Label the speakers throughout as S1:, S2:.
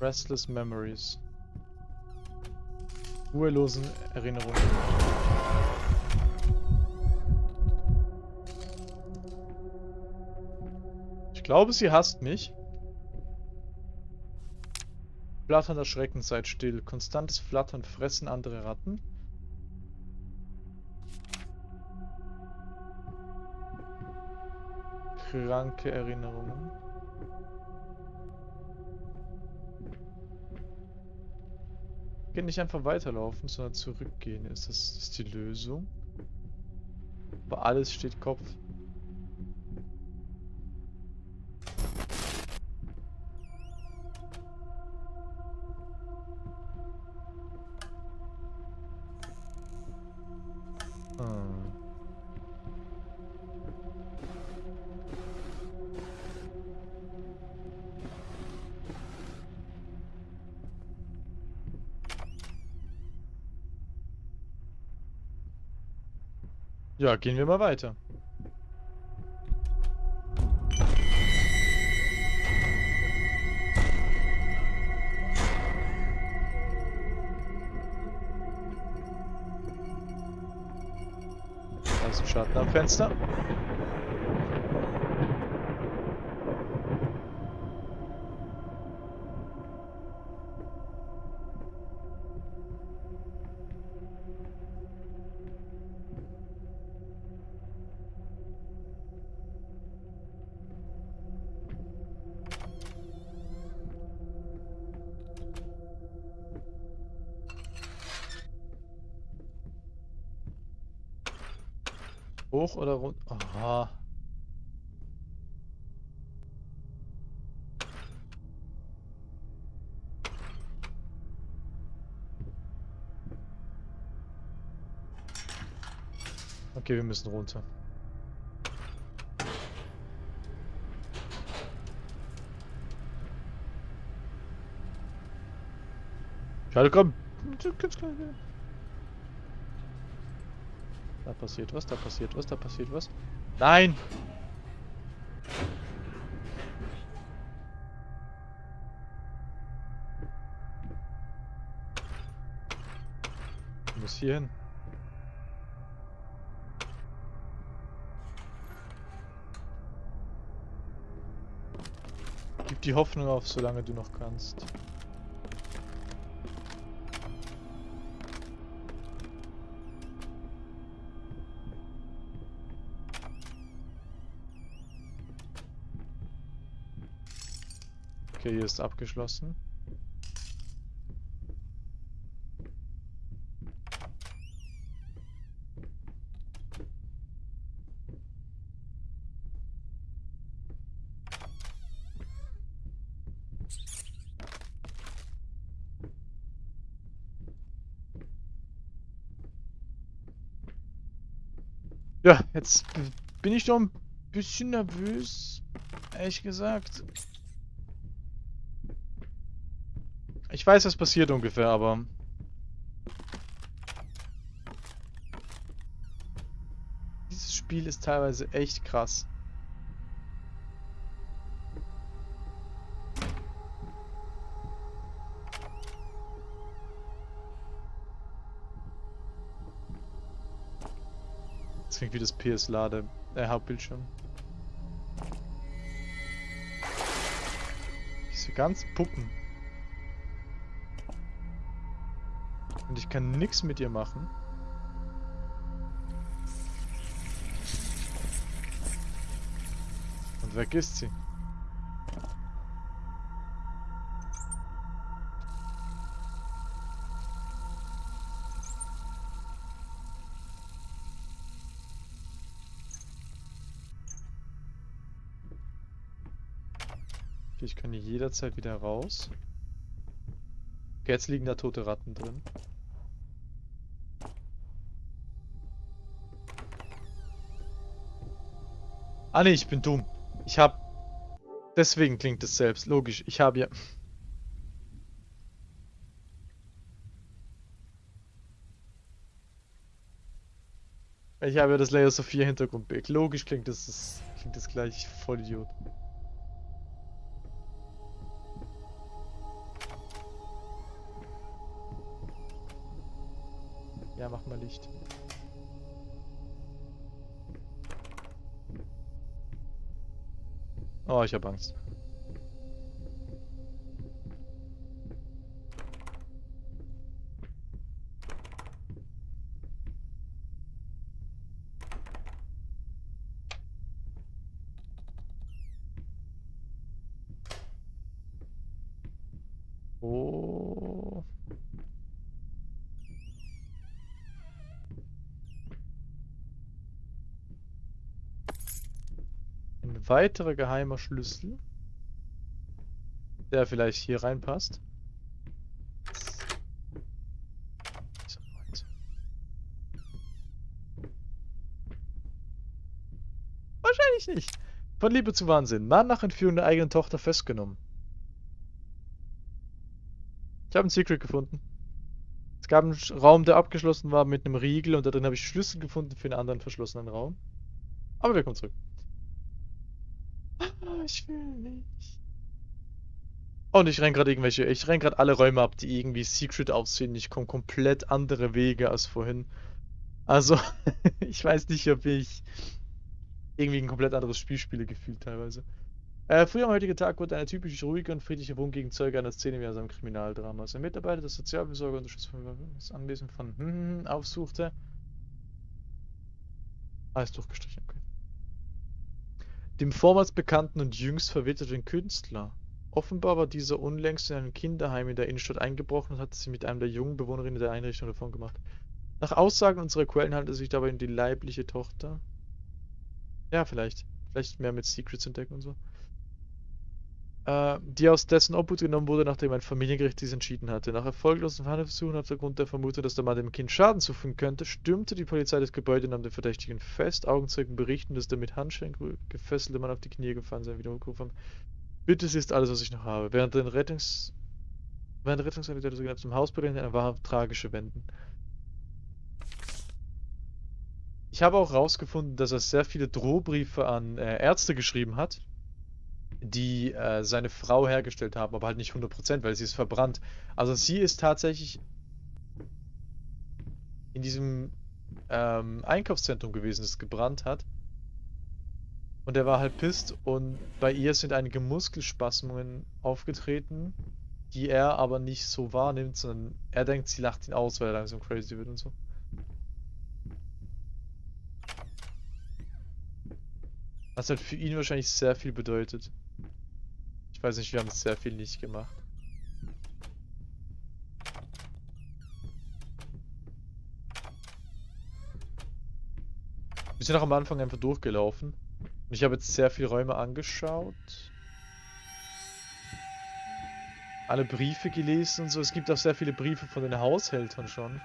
S1: Restless Memories. Ruhelosen Erinnerungen. Ich glaube, sie hasst mich. Flatternder Schrecken, seid still. Konstantes Flattern fressen andere Ratten. Kranke Erinnerungen. Gehen nicht einfach weiterlaufen, sondern zurückgehen. Ist das ist die Lösung? Aber alles steht Kopf. Ja, gehen wir mal weiter. Da Schatten am Fenster. Hoch oder runter? Aha. Okay, wir müssen runter. Schade, komm. Da passiert was, da passiert was, da passiert was. Nein! Ich muss hier hin. Gib die Hoffnung auf, solange du noch kannst. Okay, hier ist abgeschlossen. Ja, jetzt bin ich doch ein bisschen nervös, ehrlich gesagt. Ich weiß, was passiert ungefähr, aber... Dieses Spiel ist teilweise echt krass. Das klingt wie das PS-Lade, äh, Hauptbildschirm. Diese ganzen Puppen. Ich kann nichts mit ihr machen. Und weg ist sie. Ich kann hier jederzeit wieder raus. Jetzt liegen da tote Ratten drin. Ah ne, ich bin dumm. Ich hab... Deswegen klingt es selbst. Logisch, ich habe ja... Ich habe ja das Layer Sophia Hintergrundbild. Logisch klingt das, das klingt das gleich voll Idiot. Ja, mach mal Licht. Oh, ich hab Angst. Oh. Ein weiterer geheimer Schlüssel, der vielleicht hier reinpasst. Wahrscheinlich nicht. Von Liebe zu Wahnsinn. Mann nach Entführung der eigenen Tochter festgenommen. Ich habe ein Secret gefunden. Es gab einen Raum, der abgeschlossen war mit einem Riegel und da drin habe ich Schlüssel gefunden für einen anderen verschlossenen Raum. Aber wir kommen zurück. Ah, Ich will nicht. Und ich renn gerade irgendwelche, ich renn gerade alle Räume ab, die irgendwie Secret aussehen. Ich komme komplett andere Wege als vorhin. Also, ich weiß nicht, ob ich irgendwie ein komplett anderes Spiel spiele, gefühlt teilweise. Äh, früher am heutigen Tag wurde eine typisch ruhige und friedliche Wohngegend Zeuge einer Szene wie aus einem Kriminaldrama. Ein Mitarbeiter des Sozialbesorger unterstützt das Anwesen von hm, aufsuchte. Alles durchgestrichen, okay. Dem vormals bekannten und jüngst verwitterten Künstler. Offenbar war dieser unlängst in einem Kinderheim in der Innenstadt eingebrochen und hatte sich mit einem der jungen Bewohnerinnen der Einrichtung davon gemacht. Nach Aussagen unserer Quellen handelt es sich dabei um die leibliche Tochter. Ja, vielleicht. Vielleicht mehr mit Secrets entdecken und so die aus dessen Obhut genommen wurde, nachdem ein Familiengericht dies entschieden hatte. Nach erfolglosen Verhandlungsversuchen aufgrund der Vermutung, dass der Mann dem Kind Schaden zufügen könnte, stürmte die Polizei das Gebäude nahm den Verdächtigen fest. Augenzeugen berichten, dass der mit Handschellen gefesselte Mann auf die Knie gefallen sei, wieder gerufen haben. Bitte, sie ist alles, was ich noch habe. Während der Rettungs... Während der Rettungssanitäter sogar zum Haus beginnt, eine wahrhaft tragische Wenden. Ich habe auch herausgefunden, dass er sehr viele Drohbriefe an äh, Ärzte geschrieben hat, die äh, seine Frau hergestellt haben, aber halt nicht 100%, weil sie ist verbrannt. Also sie ist tatsächlich in diesem ähm, Einkaufszentrum gewesen, das gebrannt hat. Und er war halt pisst und bei ihr sind einige Muskelspasmungen aufgetreten, die er aber nicht so wahrnimmt, sondern er denkt, sie lacht ihn aus, weil er langsam crazy wird und so. Was halt für ihn wahrscheinlich sehr viel bedeutet. Ich weiß nicht, wir haben sehr viel nicht gemacht. Wir sind auch am Anfang einfach durchgelaufen. Und ich habe jetzt sehr viele Räume angeschaut. Alle Briefe gelesen und so. Es gibt auch sehr viele Briefe von den Haushältern schon.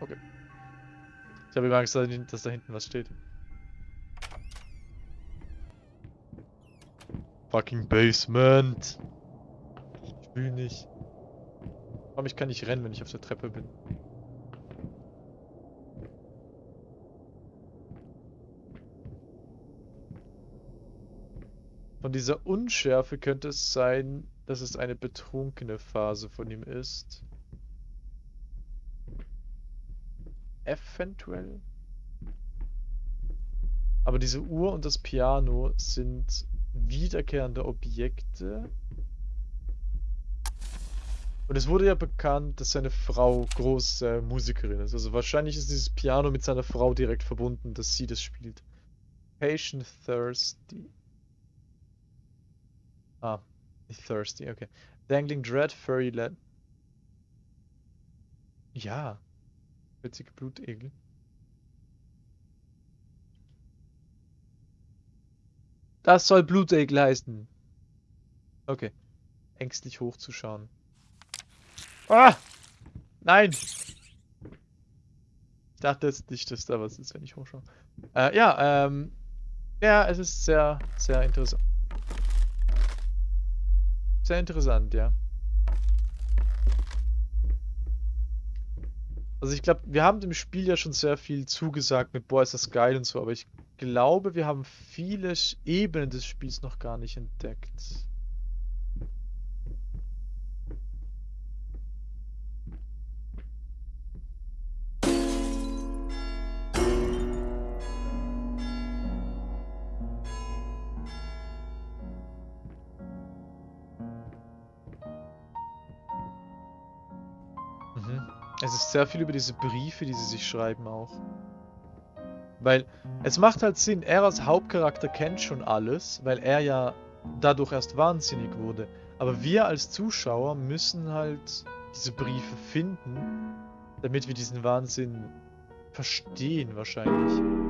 S1: Okay. Ich habe immer Angst, dass da hinten was steht. Fucking Basement. Ich will nicht. Warum ich kann nicht rennen, wenn ich auf der Treppe bin. Von dieser Unschärfe könnte es sein, dass es eine betrunkene Phase von ihm ist. Eventuell. Aber diese Uhr und das Piano sind wiederkehrende Objekte. Und es wurde ja bekannt, dass seine Frau große Musikerin ist. Also wahrscheinlich ist dieses Piano mit seiner Frau direkt verbunden, dass sie das spielt. Patient Thirsty. Ah, Thirsty, okay. Dangling Dread Furry Lad. Ja. Witzige Blutegel. Das soll Blutegel heißen. Okay. Ängstlich hochzuschauen. Ah! Nein! Ich dachte jetzt nicht, dass da was ist, wenn ich hochschaue. Äh, ja, ähm. Ja, es ist sehr, sehr interessant. Sehr interessant, ja. Also ich glaube, wir haben dem Spiel ja schon sehr viel zugesagt mit, boah, ist das geil und so, aber ich glaube, wir haben viele Ebenen des Spiels noch gar nicht entdeckt. Mhm. Es ist sehr viel über diese Briefe, die sie sich schreiben auch. Weil es macht halt Sinn, er als Hauptcharakter kennt schon alles, weil er ja dadurch erst wahnsinnig wurde. Aber wir als Zuschauer müssen halt diese Briefe finden, damit wir diesen Wahnsinn verstehen wahrscheinlich.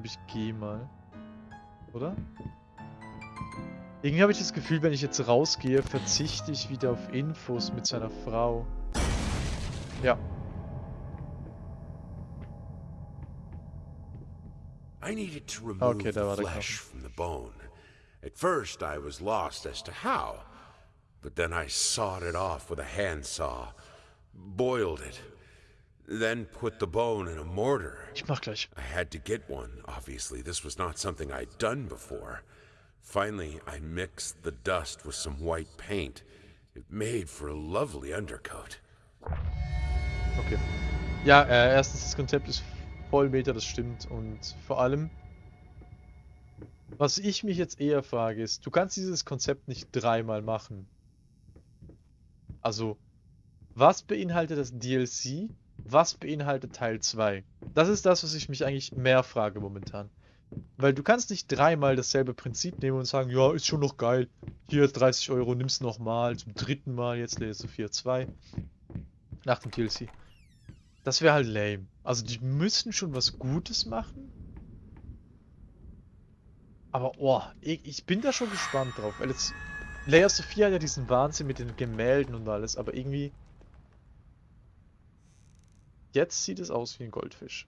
S1: Glaube, ich gehe mal. Oder? Irgendwie habe ich das Gefühl, wenn ich jetzt rausgehe, verzichte ich wieder auf Infos mit seiner Frau. Ja.
S2: I needed to remove
S1: Okay, da war
S2: the
S1: der
S2: flesh from the bone. At first, I was lost as to how, but then I sawed it off with a handsaw, boiled it, then put the bone in a mortar.
S1: Ich mach gleich.
S2: I had to get one, obviously. This was not something I'd done before. Finally, I mixed the dust with some white paint. It made for a lovely undercoat.
S1: Okay. Ja, äh, erstens, das Konzept ist voll Meta, das stimmt. Und vor allem, was ich mich jetzt eher frage, ist, du kannst dieses Konzept nicht dreimal machen. Also, was beinhaltet das DLC? Was beinhaltet Teil 2? Das ist das, was ich mich eigentlich mehr frage momentan. Weil du kannst nicht dreimal dasselbe Prinzip nehmen und sagen, ja, ist schon noch geil. Hier 30 Euro, nimm's nochmal, zum dritten Mal, jetzt du 4.2. Nach dem DLC. Das wäre halt lame. Also die müssen schon was Gutes machen. Aber, oh, ich, ich bin da schon gespannt drauf. Weil jetzt, Layer Sophia hat ja diesen Wahnsinn mit den Gemälden und alles, aber irgendwie... Jetzt sieht es aus wie ein Goldfisch.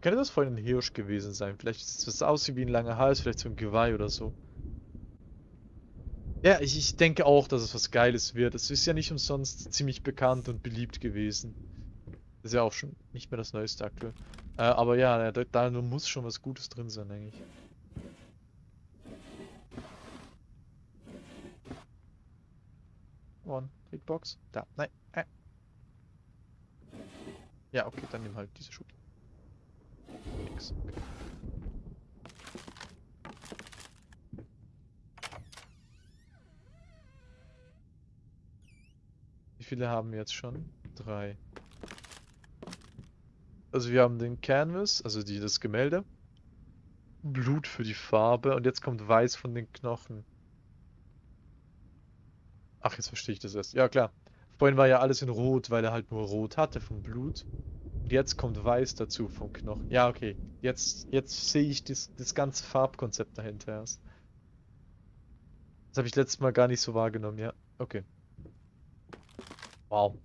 S1: Könnte das vorhin ein Hirsch gewesen sein? Vielleicht sieht es aus wie ein langer Hals, vielleicht so ein Geweih oder so. Ja, ich, ich denke auch, dass es was Geiles wird. Es ist ja nicht umsonst ziemlich bekannt und beliebt gewesen. Ist ja auch schon nicht mehr das Neueste aktuell. Äh, aber ja, da, da muss schon was Gutes drin sein, eigentlich. One, Hitbox. Da, nein. Ja, okay, dann nimm halt diese Schuhe. Nix. Okay. Wie viele haben wir jetzt schon? Drei. Also wir haben den Canvas, also die, das Gemälde. Blut für die Farbe und jetzt kommt Weiß von den Knochen. Ach, jetzt verstehe ich das erst. Ja, klar. Vorhin war ja alles in Rot, weil er halt nur Rot hatte vom Blut. Und jetzt kommt Weiß dazu vom Knochen. Ja, okay. Jetzt, jetzt sehe ich das, das ganze Farbkonzept dahinter erst. Das habe ich letztes Mal gar nicht so wahrgenommen, ja. Okay. Wow.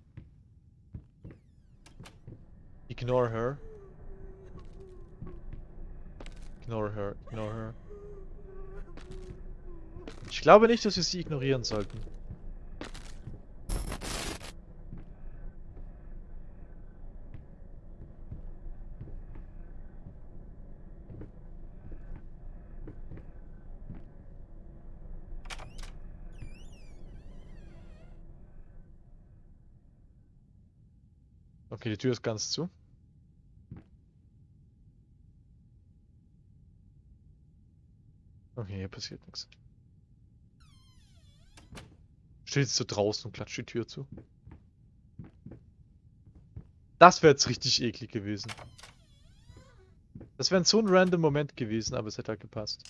S1: Ignore her. Ignore her, ignore her. Ich glaube nicht, dass wir sie ignorieren sollten. Okay, die Tür ist ganz zu. Okay, hier passiert nichts. Steht jetzt so draußen und klatscht die Tür zu. Das wäre jetzt richtig eklig gewesen. Das wäre so ein random Moment gewesen, aber es hätte halt gepasst.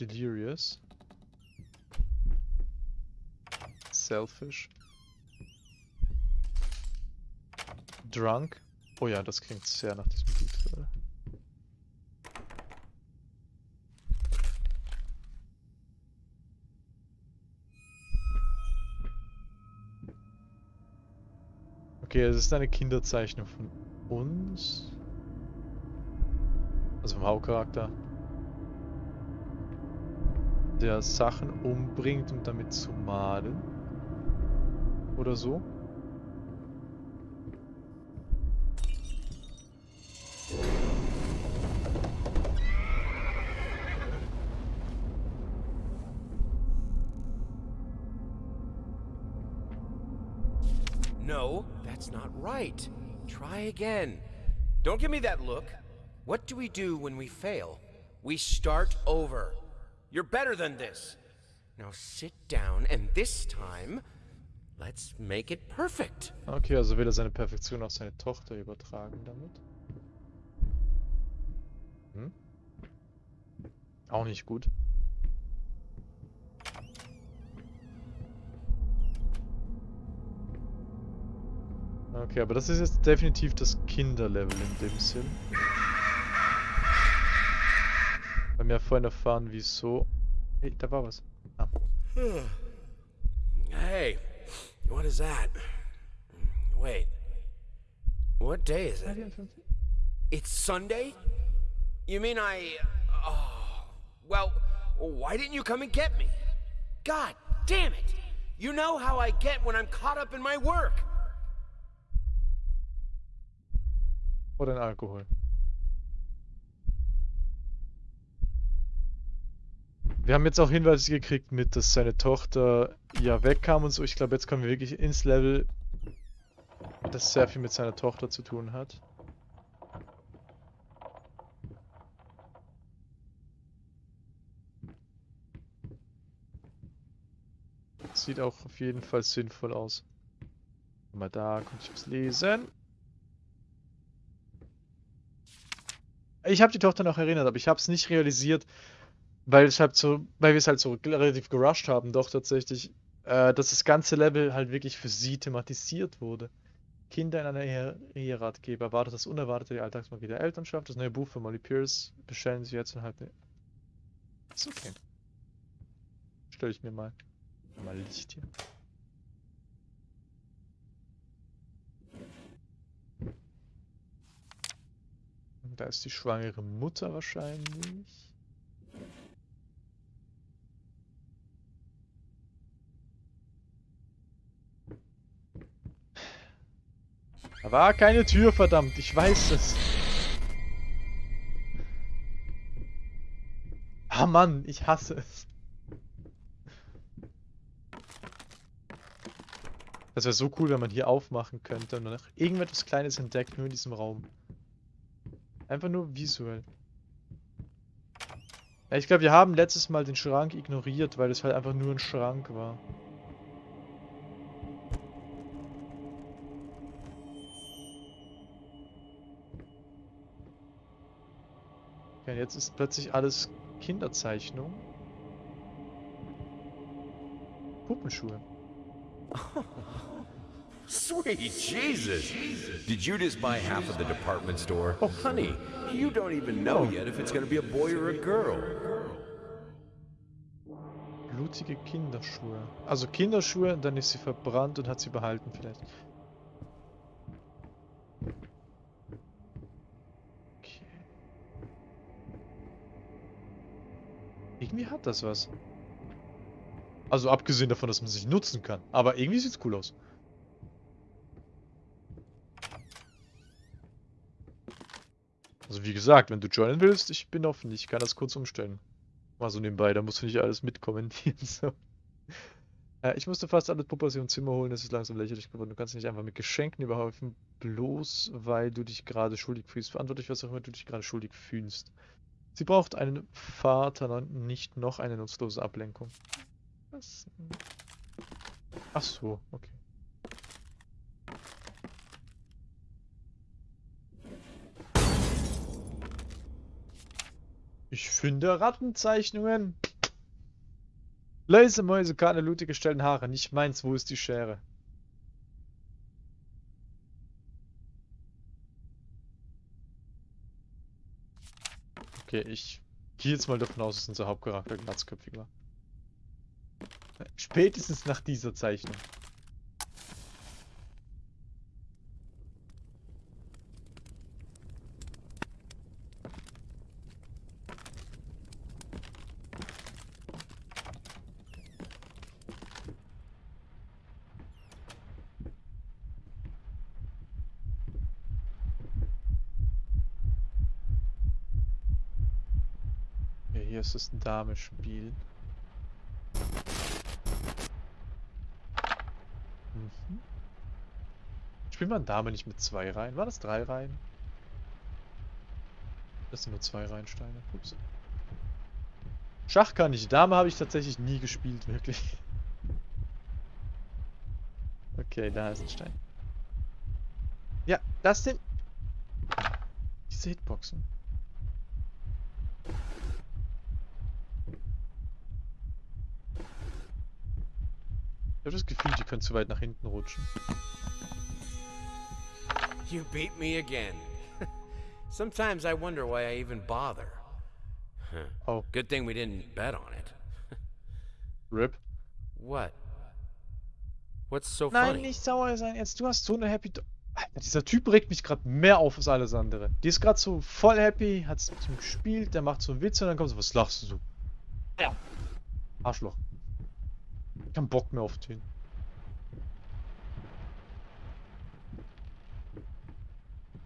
S1: Delirious. Selfish. Drunk. Oh ja, das klingt sehr nach diesem Lied. Okay, es ist eine Kinderzeichnung von uns. Also vom Hauptcharakter. Der Sachen umbringt, um damit zu malen. Oder so.
S3: No, that's not right. Try again. Don't give me that look. What do we do when we fail? We start over. You're better than this. Now sit down, and this time, let's make it perfect.
S1: Okay, also will er seine Perfektion auf seine Tochter übertragen damit. Hm? Auch nicht gut. Okay, aber das ist jetzt definitiv das Kinderlevel in dem Sinn. Wir haben ja vorhin erfahren, wieso... Hey, da war was. Ah.
S3: Hey, what is that? Wait. What day is it? It's Sunday? You mean I. Oh. Well, why didn't you come and get me? God damn it! You know how I get when I'm caught up in my work.
S1: What ein Alkohol. Wir haben jetzt auch Hinweise gekriegt mit, dass seine Tochter ja wegkam und so. Ich glaube, jetzt kommen wir wirklich ins Level, das sehr viel mit seiner Tochter zu tun hat. Sieht auch auf jeden Fall sinnvoll aus. Mal da, konnte ich was lesen. Ich habe die Tochter noch erinnert, aber ich habe es nicht realisiert, weil halt so, weil wir es halt so relativ gerusht haben, doch tatsächlich, äh, dass das ganze Level halt wirklich für sie thematisiert wurde. Kinder in einer Ehe Eheratgeber erwartet das unerwartete die Alltagsmagie der Elternschaft. Das neue Buch von Molly Pierce bestellen sie jetzt und halt. Ist okay. Stelle ich mir mal. Mal Licht hier. Da ist die schwangere Mutter wahrscheinlich. Da war keine Tür, verdammt. Ich weiß es. Ah Mann, ich hasse es. Das wäre so cool, wenn man hier aufmachen könnte und noch irgendetwas Kleines entdeckt, nur in diesem Raum. Einfach nur visuell. Ja, ich glaube, wir haben letztes Mal den Schrank ignoriert, weil es halt einfach nur ein Schrank war. Okay, jetzt ist plötzlich alles Kinderzeichnung. Puppenschuhe.
S2: Sweet Jesus! Did you just buy half of the department store? Oh, honey, you don't even know yet if it's gonna be a boy or a girl.
S1: Blutige Kinderschuhe. Also Kinderschuhe, dann ist sie verbrannt und hat sie behalten vielleicht. Irgendwie hat das was. Also abgesehen davon, dass man sich nutzen kann. Aber irgendwie sieht's cool aus. Also wie gesagt, wenn du joinen willst, ich bin offen. Ich kann das kurz umstellen. Mal so nebenbei, da musst du nicht alles mitkommentieren. So. Äh, ich musste fast alle Puppe aus ihrem Zimmer holen, es ist langsam lächerlich geworden. Du kannst nicht einfach mit Geschenken überhäufen, bloß weil du dich gerade schuldig fühlst. Verantwortlich, was auch immer du dich gerade schuldig fühlst. Sie braucht einen Vater, nicht noch eine nutzlose Ablenkung. Was? Ach so, okay. Ich finde Rattenzeichnungen. Läuse, Mäuse, keine Lute gestellten Haare. Nicht meins, wo ist die Schere? Okay, ich gehe jetzt mal davon aus, dass unser Hauptcharakter glatzköpfig war. Spätestens nach dieser Zeichnung. Ist das Dame-Spiel. Mhm. Spielt man Dame nicht mit zwei Reihen? War das drei Reihen? Das sind nur zwei Reihensteine. Ups. Schach kann ich. Dame habe ich tatsächlich nie gespielt, wirklich. Okay, da ist ein Stein. Ja, das sind... Diese Hitboxen. Ich habe das Gefühl, die können zu weit nach hinten rutschen.
S3: You beat me again. Sometimes I wonder why I even bother.
S1: Oh,
S3: Good thing we didn't bet on it.
S1: RIP.
S3: What? What's so
S1: Nein,
S3: funny?
S1: nicht sauer sein. Jetzt, du hast so eine Happy... Do Alter, dieser Typ regt mich gerade mehr auf als alles andere. Die ist gerade so voll happy, hat mit ihm gespielt, der macht so einen Witz und dann kommt so, was lachst du so? Ja. Arschloch. Kein Bock mehr auf den.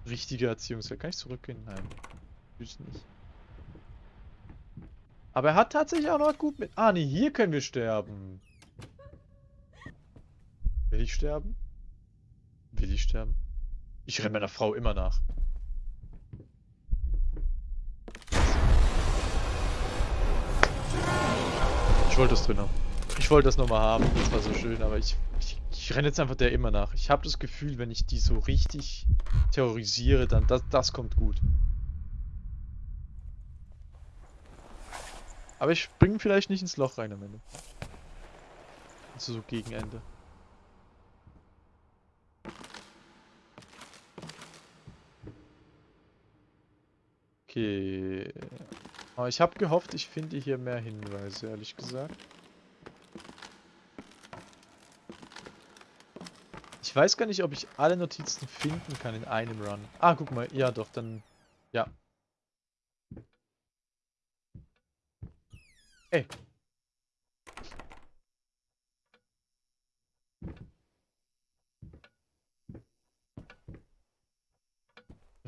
S1: Richtige Erziehungswert. Kann ich zurückgehen? Nein. Tschüss nicht. Aber er hat tatsächlich auch noch gut mit... Ah, nee, hier können wir sterben. Will ich sterben? Will ich sterben? Ich renne meiner Frau immer nach. Ich wollte das drin haben. Ich wollte das nochmal haben, das war so schön, aber ich, ich, ich renne jetzt einfach der immer nach. Ich habe das Gefühl, wenn ich die so richtig terrorisiere, dann das, das kommt gut. Aber ich springe vielleicht nicht ins Loch rein am Ende. Also so gegen Ende. Okay. Aber ich habe gehofft, ich finde hier mehr Hinweise, ehrlich gesagt. Ich weiß gar nicht, ob ich alle Notizen finden kann in einem Run. Ah, guck mal. Ja, doch, dann... Ja. Ey.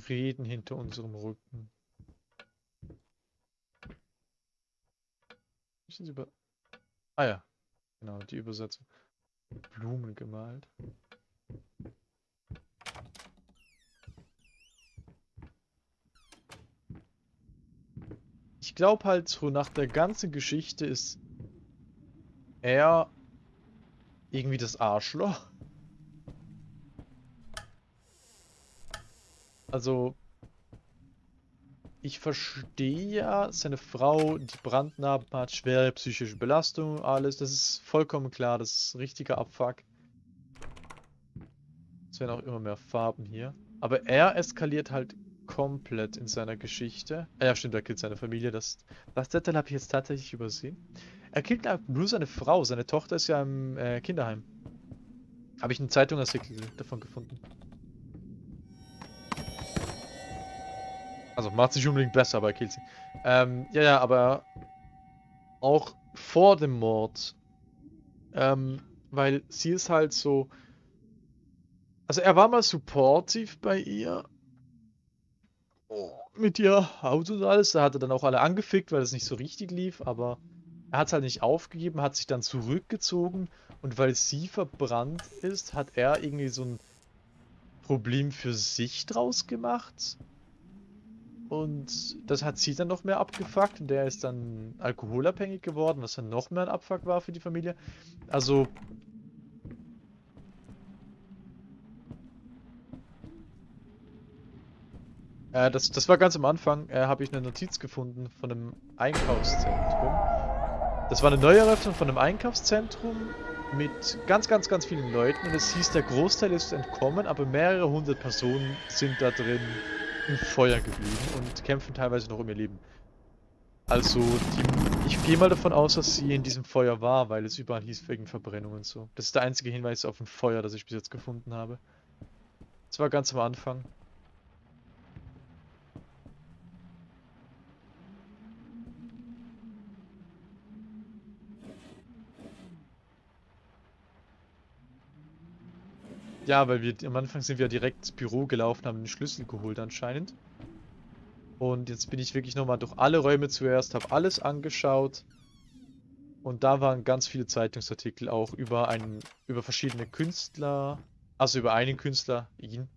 S1: Reden hinter unserem Rücken. Über... Ah ja, genau, die Übersetzung. Blumen gemalt. Ich glaube halt so nach der ganzen Geschichte ist er irgendwie das Arschloch. Also, ich verstehe ja, seine Frau, die Brandnarben hat, schwere psychische Belastung, alles. Das ist vollkommen klar, das ist richtiger Abfuck. Es werden auch immer mehr Farben hier. Aber er eskaliert halt komplett in seiner Geschichte. Ah ja, stimmt, er killt seine Familie. Das, das Detail habe ich jetzt tatsächlich übersehen. Er killt nur seine Frau. Seine Tochter ist ja im äh, Kinderheim. Habe ich einen Zeitungsartikel davon gefunden. Also macht sich unbedingt besser, aber er killt sie. Ähm, ja, ja, aber auch vor dem Mord. Ähm, weil sie ist halt so. Also er war mal supportive bei ihr. Mit ihr Auto und alles. Da hat er dann auch alle angefickt, weil es nicht so richtig lief, aber er hat es halt nicht aufgegeben, hat sich dann zurückgezogen und weil sie verbrannt ist, hat er irgendwie so ein Problem für sich draus gemacht. Und das hat sie dann noch mehr abgefuckt und der ist dann alkoholabhängig geworden, was dann noch mehr ein Abfuck war für die Familie. Also... Äh, das, das war ganz am Anfang, äh, habe ich eine Notiz gefunden von einem Einkaufszentrum. Das war eine Neueröffnung von einem Einkaufszentrum mit ganz, ganz, ganz vielen Leuten und es hieß, der Großteil ist entkommen, aber mehrere hundert Personen sind da drin im Feuer geblieben und kämpfen teilweise noch um ihr Leben. Also, die, ich gehe mal davon aus, dass sie in diesem Feuer war, weil es überall hieß wegen Verbrennung und so. Das ist der einzige Hinweis auf ein Feuer, das ich bis jetzt gefunden habe. Das war ganz am Anfang. Ja, weil wir am Anfang sind wir direkt ins Büro gelaufen, haben den Schlüssel geholt anscheinend. Und jetzt bin ich wirklich nochmal durch alle Räume zuerst, habe alles angeschaut. Und da waren ganz viele Zeitungsartikel auch über einen, über verschiedene Künstler, also über einen Künstler, ihn,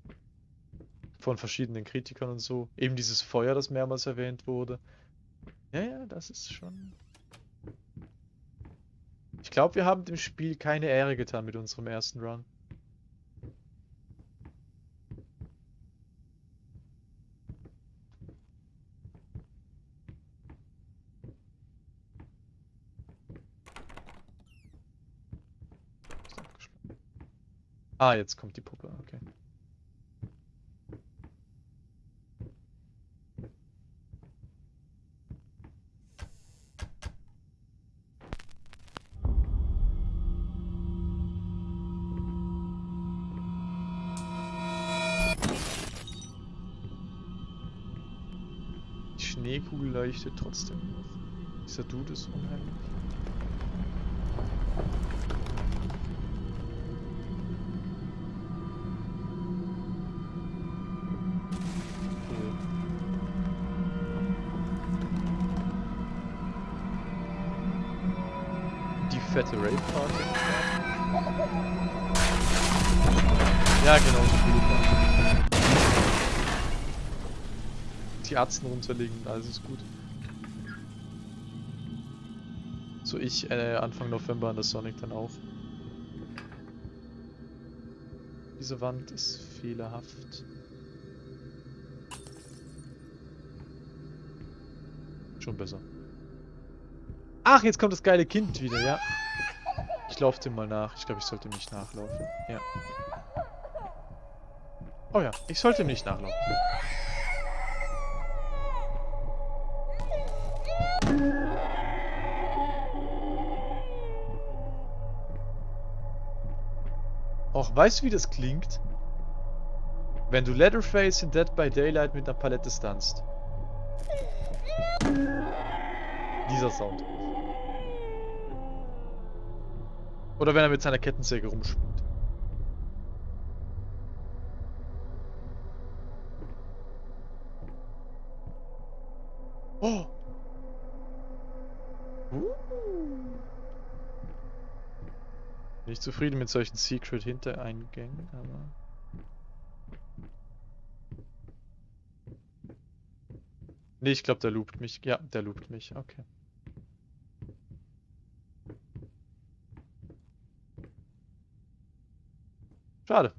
S1: von verschiedenen Kritikern und so. Eben dieses Feuer, das mehrmals erwähnt wurde. Ja, ja, das ist schon... Ich glaube, wir haben dem Spiel keine Ehre getan mit unserem ersten Run. Ah, jetzt kommt die Puppe, okay. Die Schneekugel leuchtet trotzdem noch. Dieser Dude ist unheimlich. Fette Rave-Party. Ja, genau. Die Atzen runterlegen alles ist gut. So ich äh, Anfang November an der Sonic dann auch. Diese Wand ist fehlerhaft. Schon besser. Ach, jetzt kommt das geile Kind wieder, ja. Ich laufe dem mal nach. Ich glaube, ich sollte nicht nachlaufen. Ja. Oh ja, ich sollte nicht nachlaufen. Auch weißt du, wie das klingt? Wenn du Leatherface in Dead by Daylight mit einer Palette stunst. Dieser Sound. Oder wenn er mit seiner Kettensäge rumspringt. Oh! Uh. Nicht zufrieden mit solchen Secret-Hintereingängen, aber... Nee, ich glaube, der loopt mich. Ja, der loopt mich. Okay. Schade.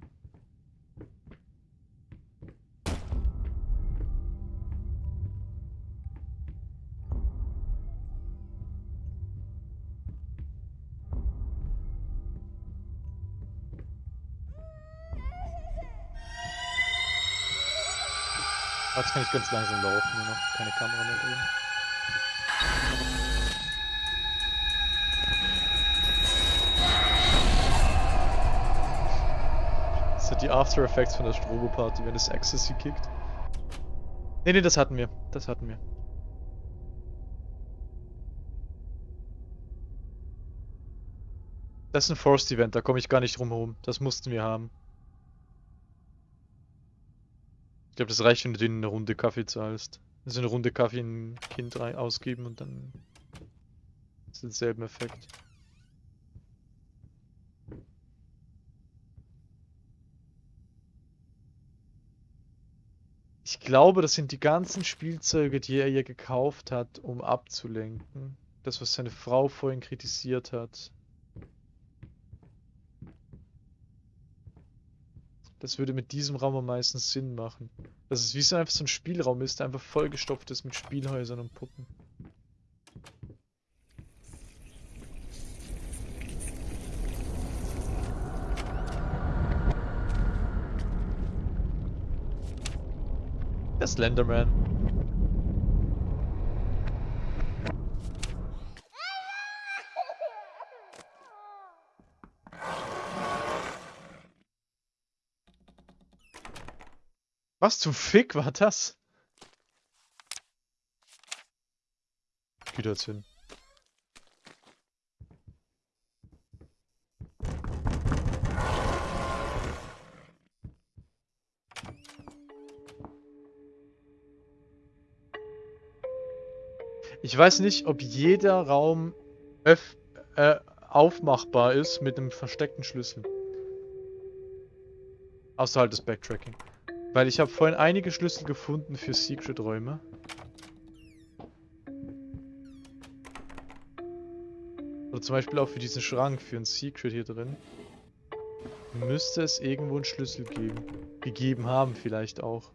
S1: Jetzt kann ich ganz langsam laufen, nur noch keine Kamera mehr drin. Die After Effects von der Strobo-Party, wenn es Ecstasy kickt. Ne, ne, das hatten wir. Das hatten wir. Das ist ein Forced Event, da komme ich gar nicht drum herum. Das mussten wir haben. Ich glaube, das reicht, wenn du denen eine Runde Kaffee zahlst. Also eine Runde Kaffee in ein Kind ausgeben und dann ist denselben Effekt. Ich glaube, das sind die ganzen Spielzeuge, die er ihr gekauft hat, um abzulenken. Das, was seine Frau vorhin kritisiert hat. Das würde mit diesem Raum am meisten Sinn machen. Dass es wie so einfach so ein Spielraum ist, der einfach vollgestopft ist mit Spielhäusern und Puppen. Der Slenderman. Was zum Fick war das? Geh da jetzt hin. Ich weiß nicht, ob jeder Raum öff äh, aufmachbar ist mit einem versteckten Schlüssel. Außer halt das Backtracking. Weil ich habe vorhin einige Schlüssel gefunden für Secret-Räume. Oder zum Beispiel auch für diesen Schrank, für ein Secret hier drin. Müsste es irgendwo einen Schlüssel geben. Gegeben haben vielleicht auch.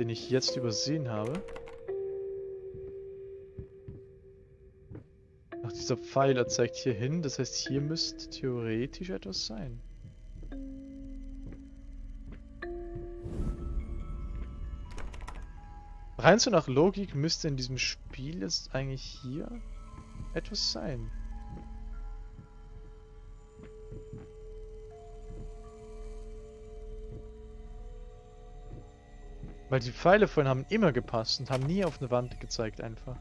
S1: Den ich jetzt übersehen habe. Dieser Pfeiler zeigt hier hin. Das heißt, hier müsste theoretisch etwas sein. Rein so nach Logik müsste in diesem Spiel jetzt eigentlich hier etwas sein. Weil die Pfeile vorhin haben immer gepasst und haben nie auf eine Wand gezeigt einfach.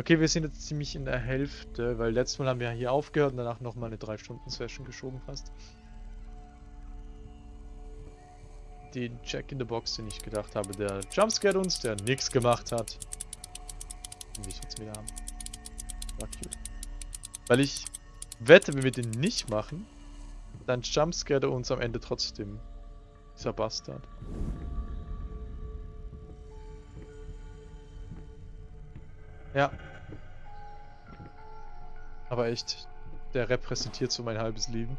S1: Okay, wir sind jetzt ziemlich in der Hälfte, weil letztes Mal haben wir hier aufgehört und danach nochmal eine 3-Stunden-Session geschoben fast. Den Jack in the Box, den ich gedacht habe, der Jumpscare uns, der nichts gemacht hat. Den will ich jetzt wieder haben. War cute. Weil ich wette, wenn wir den nicht machen, dann jumpscare er uns am Ende trotzdem. Dieser Bastard. Ja. Aber echt, der repräsentiert so mein halbes Leben.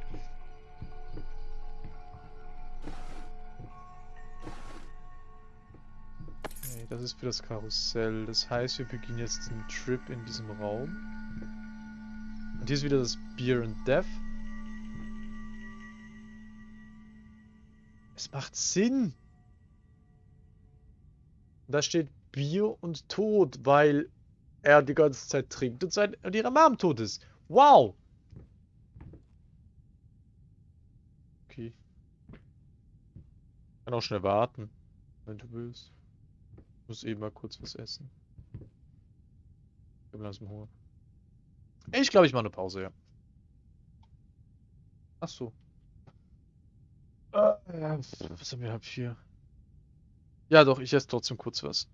S1: Okay, das ist für das Karussell. Das heißt, wir beginnen jetzt den Trip in diesem Raum. Und hier ist wieder das Beer and Death. Es macht Sinn. Da steht Bier und Tod, weil er die ganze Zeit trinkt und, sein, und ihre Mom tot ist. Wow! Okay. Kann auch schnell warten, wenn du willst. Ich muss eben mal kurz was essen. Ich habe langsam Hunger. Ich glaube, ich mache eine Pause, ja. Ach so. Äh, was haben wir hier? Ja, doch, ich esse trotzdem kurz was.